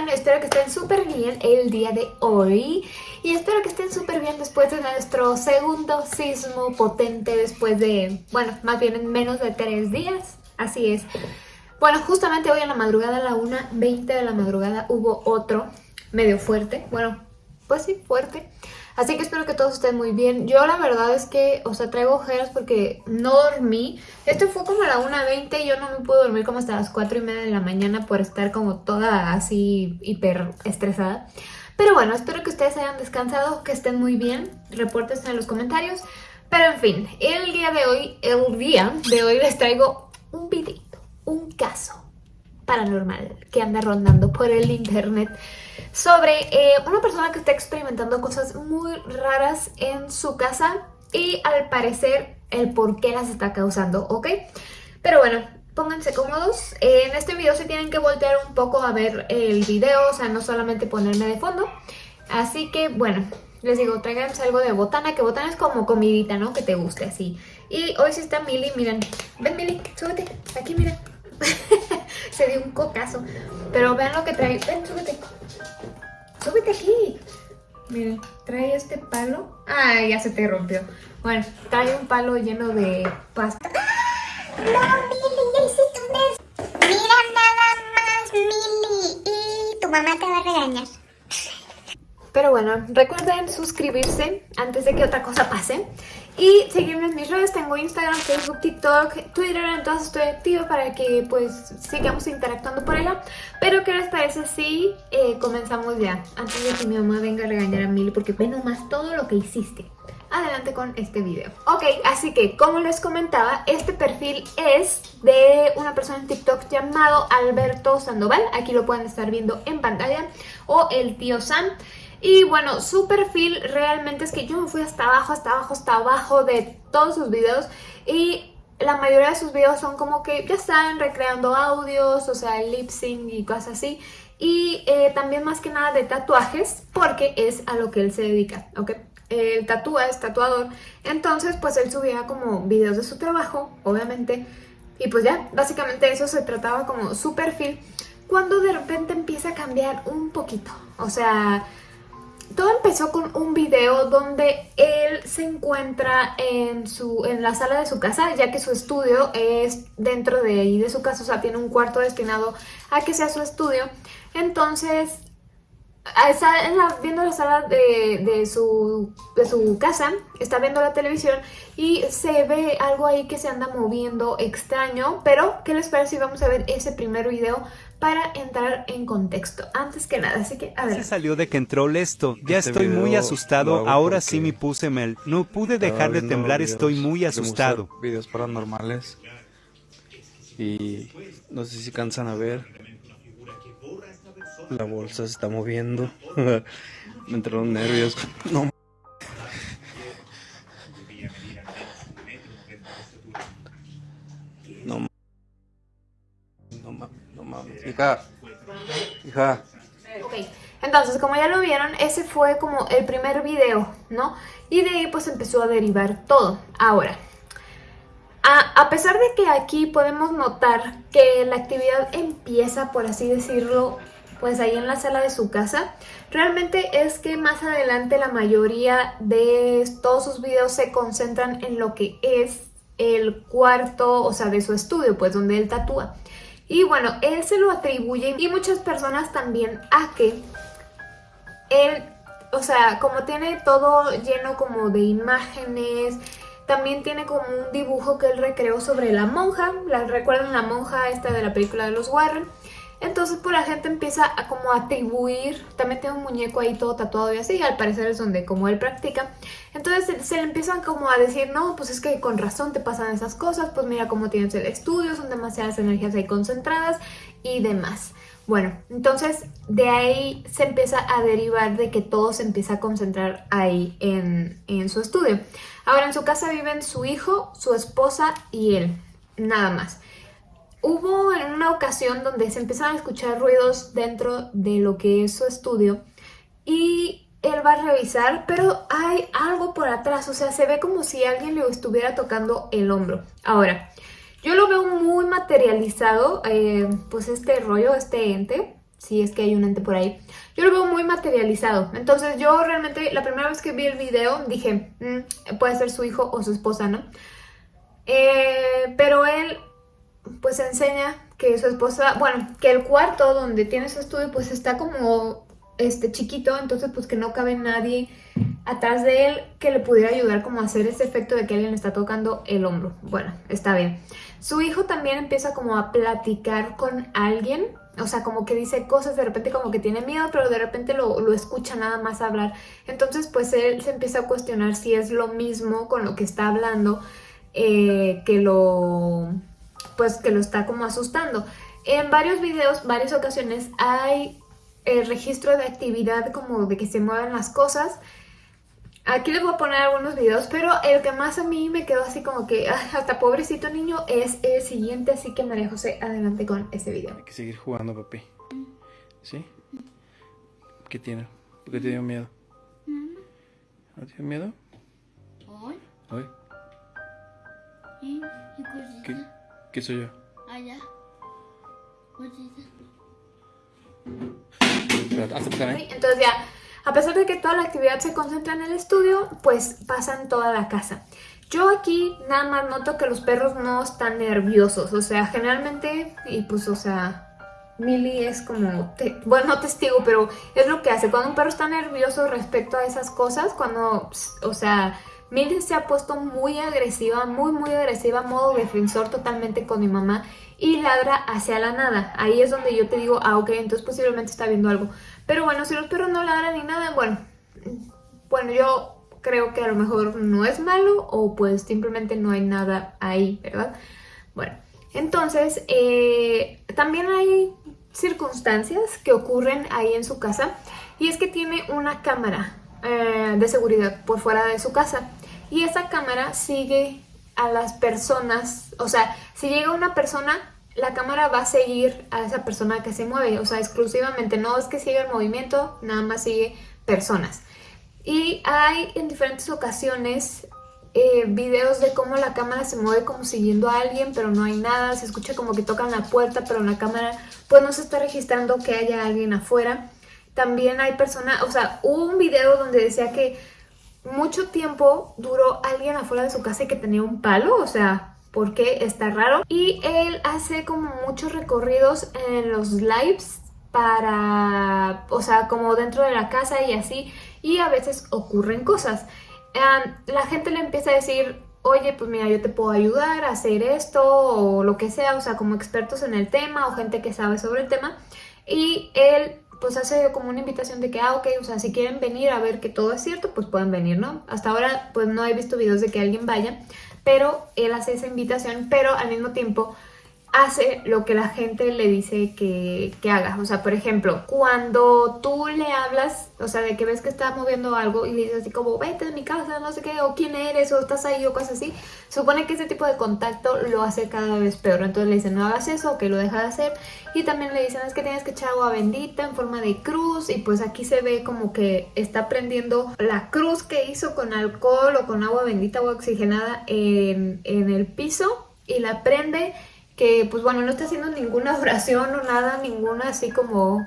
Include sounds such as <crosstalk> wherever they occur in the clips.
están? Espero que estén súper bien el día de hoy y espero que estén súper bien después de nuestro segundo sismo potente después de, bueno, más bien en menos de tres días, así es. Bueno, justamente hoy en la madrugada, a la 1.20 de la madrugada, hubo otro medio fuerte, bueno, pues sí, fuerte. Así que espero que todos estén muy bien. Yo la verdad es que, o sea, traigo ojeras porque no dormí. Esto fue como a la 1.20 y yo no me pude dormir como hasta las 4 y media de la mañana por estar como toda así hiper estresada. Pero bueno, espero que ustedes hayan descansado, que estén muy bien. Repórtense en los comentarios. Pero en fin, el día de hoy, el día de hoy les traigo un videito, un caso paranormal que anda rondando por el internet sobre eh, una persona que está experimentando cosas muy raras en su casa y al parecer el por qué las está causando, ¿ok? Pero bueno, pónganse cómodos. En este video se tienen que voltear un poco a ver el video, o sea, no solamente ponerme de fondo. Así que, bueno, les digo, tráiganse algo de botana, que botana es como comidita, ¿no? Que te guste, así. Y hoy sí está Mili, miren. Ven, Mili, súbete. Aquí, miren. <laughs> <laughs> Se dio un cocazo. Pero vean lo que trae. Ven, súbete. Súbete aquí. Miren, trae este palo. Ay, ya se te rompió. Bueno, trae un palo lleno de pasta. No, Mili, ya hiciste un des... Mira nada más, Mili. Y tu mamá te va a regañar. Pero bueno, recuerden suscribirse antes de que otra cosa pase. Y seguirme en mis redes, tengo Instagram, Facebook, TikTok, Twitter, entonces estoy activa para que pues sigamos interactuando por allá. Pero ¿qué les parece si eh, comenzamos ya? Antes de que mi mamá venga a regañar a Mili porque ve nomás todo lo que hiciste. Adelante con este video. Ok, así que como les comentaba, este perfil es de una persona en TikTok llamado Alberto Sandoval. Aquí lo pueden estar viendo en pantalla. O el tío Sam. Y bueno, su perfil realmente es que yo me fui hasta abajo, hasta abajo, hasta abajo de todos sus videos y la mayoría de sus videos son como que ya están recreando audios, o sea, lip sync y cosas así. Y eh, también más que nada de tatuajes, porque es a lo que él se dedica, ¿ok? Él tatúa, es tatuador, entonces pues él subía como videos de su trabajo, obviamente. Y pues ya, básicamente eso se trataba como su perfil, cuando de repente empieza a cambiar un poquito, o sea todo empezó con un video donde él se encuentra en, su, en la sala de su casa, ya que su estudio es dentro de ahí de su casa, o sea, tiene un cuarto destinado a que sea su estudio. Entonces, está viendo la sala de, su, de su casa, está viendo la televisión y se ve algo ahí que se anda moviendo extraño, pero ¿qué les parece si vamos a ver ese primer video para entrar en contexto, antes que nada, así que a ver. Se salió de control esto, ya Este estoy muy asustado, ahora sí me puse mel, no pude dejar de temblar, videos estoy muy asustado. Videos paranormales. Y no sé si cansan a ver. La bolsa se está moviendo. <laughs> me entraron nervios. <laughs> No. Hija. Hija. Ok, entonces como ya lo vieron, ese fue como el primer video, ¿no? Y de ahí pues empezó a derivar todo. Ahora, a, a, pesar de que aquí podemos notar que la actividad empieza, por así decirlo, pues ahí en la sala de su casa, realmente es que más adelante la mayoría de todos sus videos se concentran en lo que es el cuarto, o sea, de su estudio, pues donde él tatúa. Y bueno, él se lo atribuye y muchas personas también a que él, o sea, como tiene todo lleno como de imágenes, también tiene como un dibujo que él recreó sobre la monja, la, recuerdan la monja esta de la película de los Warren. Entonces pues la gente empieza a como atribuir, también tiene un muñeco ahí todo tatuado y así, y al parecer es donde como él practica. Entonces se, le empiezan como a decir, no, pues es que con razón te pasan esas cosas, pues mira cómo tienes el estudio, son demasiadas energías ahí concentradas y demás. Bueno, entonces de ahí se empieza a derivar de que todo se empieza a concentrar ahí en, en su estudio. Ahora en su casa viven su hijo, su esposa y él, nada más. Hubo en una ocasión donde se empezaron a escuchar ruidos dentro de lo que es su estudio y él va a revisar, pero hay algo por atrás, o sea, se ve como si alguien le estuviera tocando el hombro. Ahora, yo lo veo muy materializado, eh, pues este rollo, este ente, si es que hay un ente por ahí. Yo lo veo muy materializado. Entonces yo realmente la primera vez que vi el video dije, "Mm, puede ser su hijo o su esposa, ¿no? Eh, pero él pues enseña que su esposa, bueno, que el cuarto donde tiene su estudio pues está como este chiquito, entonces pues que no cabe nadie atrás de él que le pudiera ayudar como a hacer ese efecto de que alguien le está tocando el hombro. Bueno, está bien. Su hijo también empieza como a platicar con alguien, o sea, como que dice cosas, de repente como que tiene miedo, pero de repente lo, lo escucha nada más hablar. Entonces pues él se empieza a cuestionar si es lo mismo con lo que está hablando eh, que lo pues que lo está como asustando. En varios videos, varias ocasiones hay el registro de actividad como de que se mueven las cosas. Aquí les voy a poner algunos videos, pero el que más a mí me quedó así como que ah, hasta pobrecito niño es el siguiente, así que María José, adelante con ese video. Hay que seguir jugando, papi. ¿Sí? ¿Qué tiene? ¿Por qué te dio miedo? ¿No te dio miedo? Hoy, Hoy. ¿Qué, ¿Qué soy yo? Allá. Acá, ¿eh? Entonces ya, a pesar de que toda la actividad se concentra en el estudio, pues pasan toda la casa. Yo aquí nada más noto que los perros no están nerviosos, o sea, generalmente, y pues, o sea, Millie es como, te- bueno, no testigo, pero es lo que hace. Cuando un perro está nervioso respecto a esas cosas, cuando, o sea, Millie se ha puesto muy agresiva, muy, muy agresiva, modo defensor totalmente con mi mamá y ladra hacia la nada. Ahí es donde yo te digo, ah, ok, entonces posiblemente está viendo algo. Pero bueno, si los perros no ladran ni nada, bueno, bueno, yo creo que a lo mejor no es malo o pues simplemente no hay nada ahí, ¿verdad? Bueno, entonces eh, también hay circunstancias que ocurren ahí en su casa y es que tiene una cámara eh, de seguridad por fuera de su casa y esa cámara sigue a las personas, o sea, si llega una persona, la cámara va a seguir a esa persona que se mueve, o sea, exclusivamente, no es que siga el movimiento, nada más sigue personas. Y hay en diferentes ocasiones eh, videos de cómo la cámara se mueve como siguiendo a alguien, pero no hay nada, se escucha como que tocan la puerta, pero la cámara pues no se está registrando que haya alguien afuera. También hay personas, o sea, hubo un video donde decía que mucho tiempo duró alguien afuera de su casa y que tenía un palo, o sea, porque está raro. Y él hace como muchos recorridos en los lives para, o sea, como dentro de la casa y así, y a veces ocurren cosas. La gente le empieza a decir, oye, pues mira, yo te puedo ayudar a hacer esto o lo que sea, o sea, como expertos en el tema o gente que sabe sobre el tema. Y él pues hace como una invitación de que, ah, ok, o sea, si quieren venir a ver que todo es cierto, pues pueden venir, ¿no? Hasta ahora pues no he visto videos de que alguien vaya, pero él hace esa invitación, pero al mismo tiempo hace lo que la gente le dice que, que, haga. O sea, por ejemplo, cuando tú le hablas, o sea, de que ves que está moviendo algo y le dices así como, vete de mi casa, no sé qué, o quién eres, o estás ahí, o cosas así, supone que ese tipo de contacto lo hace cada vez peor. Entonces le dicen, no hagas eso, que lo deja de hacer. Y también le dicen, es que tienes que echar agua bendita en forma de cruz. Y pues aquí se ve como que está prendiendo la cruz que hizo con alcohol o con agua bendita o oxigenada en, en el piso y la prende que pues bueno, no está haciendo ninguna <laughs> oración o nada, ninguna así como,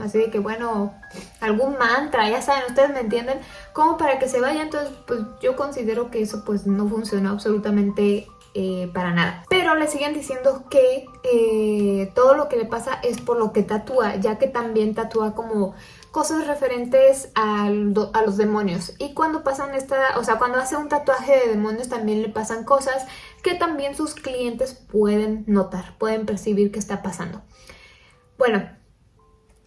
así de que bueno, algún mantra, ya saben, ustedes me entienden, como para que se vaya, entonces pues yo considero que eso pues no funciona absolutamente eh, para nada. Pero le siguen diciendo que eh, todo lo que le pasa es por lo que tatúa, ya que también tatúa como cosas referentes a los demonios. Y cuando pasan esta, o sea, cuando hace un tatuaje de demonios también le pasan cosas que también sus clientes pueden notar, pueden percibir que está pasando. Bueno,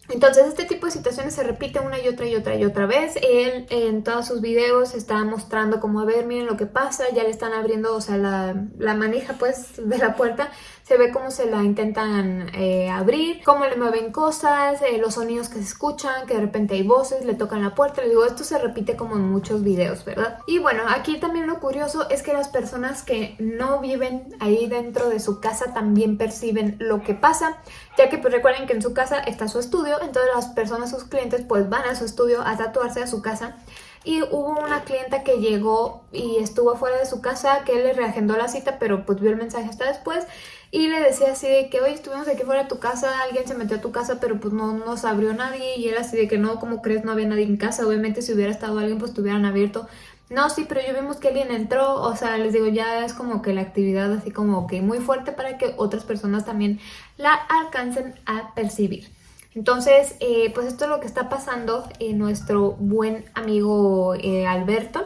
entonces este tipo de situaciones se repite una y otra y otra y otra vez. Él en todos sus videos está mostrando como, a ver, miren lo que pasa, ya le están abriendo, o sea, la, la manija pues de la puerta. Se ve cómo se la intentan eh, abrir, cómo le mueven cosas, eh, los sonidos que se escuchan, que de repente hay voces, le tocan la puerta. Le digo, esto se repite como en muchos videos, ¿verdad? Y bueno, aquí también lo curioso es que las personas que no viven ahí dentro de su casa también perciben lo que pasa, ya que pues recuerden que en su casa está su estudio, entonces las personas, sus clientes, pues van a su estudio a tatuarse a su casa y hubo una clienta que llegó y estuvo fuera de su casa que le reagendó la cita pero pues vio el mensaje hasta después y le decía así de que, oye, estuvimos aquí fuera de tu casa, alguien se metió a tu casa, pero pues no nos abrió nadie. Y él así de que no, como crees? No había nadie en casa. Obviamente si hubiera estado alguien, pues te hubieran abierto. No, sí, pero yo vimos que alguien entró, o sea, les digo, ya es como que la actividad así como que muy fuerte para que otras personas también la alcancen a percibir. Entonces, eh, pues esto es lo que está pasando en nuestro buen amigo eh, Alberto.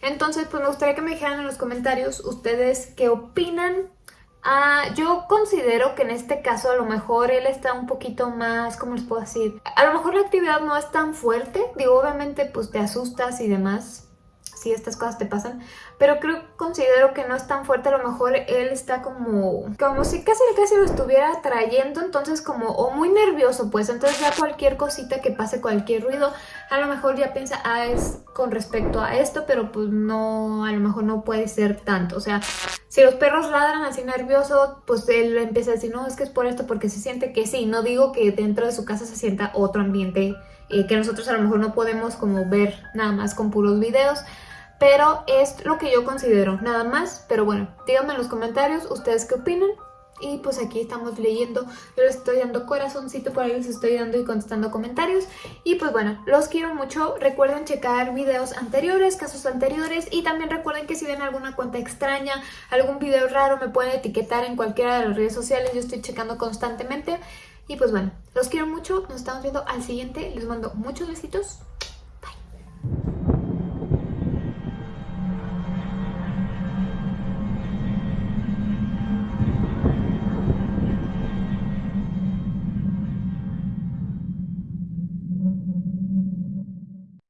Entonces, pues me gustaría que me dijeran en los comentarios ustedes qué opinan Ah, yo considero que en este caso a lo mejor él está un poquito más, ¿cómo les puedo decir? A lo mejor la actividad no es tan fuerte, digo, obviamente pues te asustas y demás, si estas cosas te pasan, pero creo, considero que no es tan fuerte, a lo mejor él está como, como si casi casi lo estuviera trayendo, entonces como, o muy nervioso pues, entonces ya cualquier cosita que pase, cualquier ruido, a lo mejor ya piensa, ah, es con respecto a esto, pero pues no, a lo mejor no puede ser tanto, o sea, si los perros ladran así nervioso, pues él empieza a decir, no, es que es por esto, porque se siente que sí. No digo que dentro de su casa se sienta otro ambiente eh, que nosotros a lo mejor no podemos como ver nada más con puros videos. Pero es lo que yo considero, nada más. Pero bueno, díganme en los comentarios ustedes qué opinan. Y pues aquí estamos leyendo, yo les estoy dando corazoncito, por ahí les estoy dando y contestando comentarios. Y pues bueno, los quiero mucho. Recuerden checar videos anteriores, casos anteriores. Y también recuerden que si ven alguna cuenta extraña, algún video raro, me pueden etiquetar en cualquiera de las redes sociales. Yo estoy checando constantemente. Y pues bueno, los quiero mucho. Nos estamos viendo al siguiente. Les mando muchos besitos.